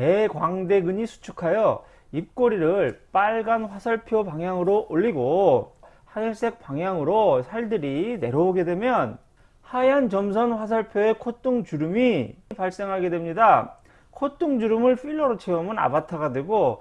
대광대근이 수축하여 입꼬리를 빨간 화살표 방향으로 올리고 하늘색 방향으로 살들이 내려오게 되면 하얀 점선 화살표의 콧등 주름이 발생하게 됩니다. 콧등 주름을 필러로 채우면 아바타가 되고